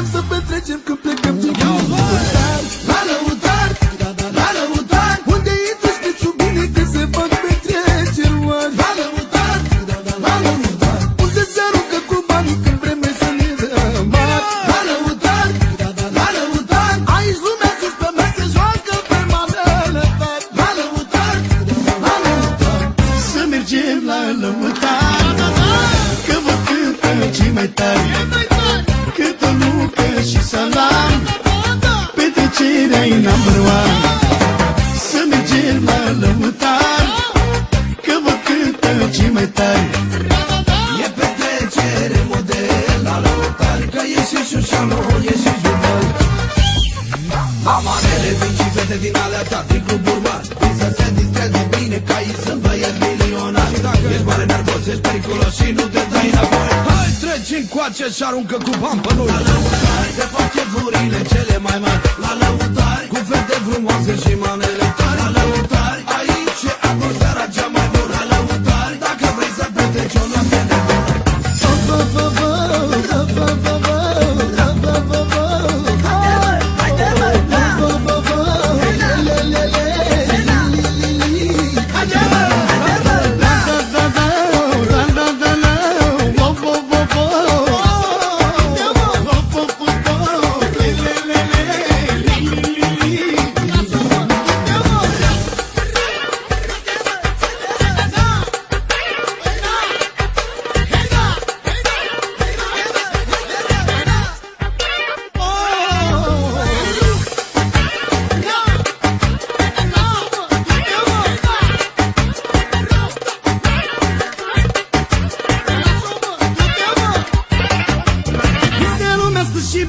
Mergem să petrecem când plecăm din lăutari La lăutari, la lăutari Unde intră știți bine că se fac petreceri mari La lăutari, la Unde se aruncă cu când vreme ne dăm La lăutari, la lăutari Aici lumea sus joacă pe manele tari. La lăutari, la lăutari Să mergem la lăutari Că vă cântă mai tari. Păi și salam. Petrecerea e number one Să mergem la lăutar. Că vă cântă cei mai tari. E petrecere model la lăutar Că e și șușanul, e și jubel Amanele vin și fete din alea ta Din club urban, vin să se distreze bine Ca ei sunt băieți milionari Ești mare nervos, ești periculos și nu te dai înapoi. Hai treci încoace și aruncă cu bani pe noi. La lăutari se face vurile cele mai mari. La lăutari cu fete frumoase și manele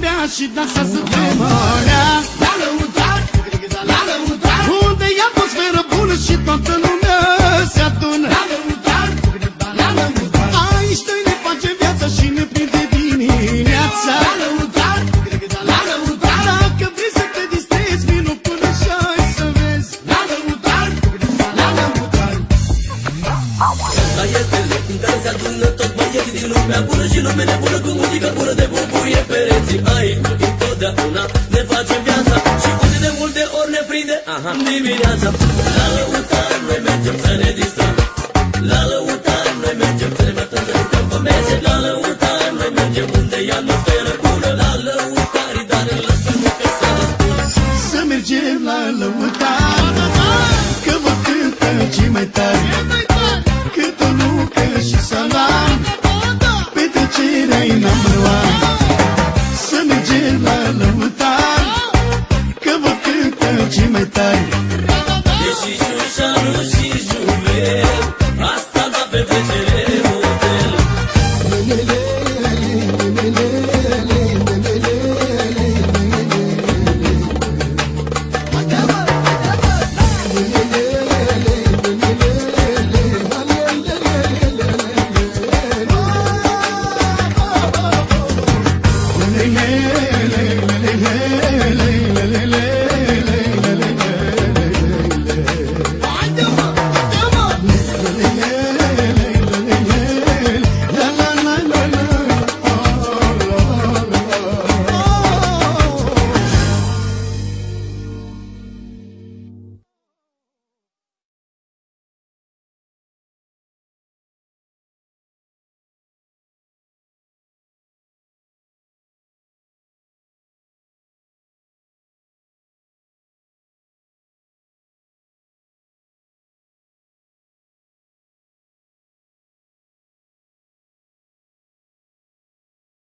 bea și dansează pe mărea La lăutari, la lăutari Unde e atmosferă bună și toată lumea se adună toți băieții din lumea bună Și lume nebună cu muzică bună de bubuie pereții Aici întotdeauna ne facem viața. Și unde de multe ori ne prinde Aha. dimineața. La lăutar noi mergem să ne distrăm. La lăutar noi mergem să ne mătăm să jucăm pe mese. La lăutar noi mergem unde e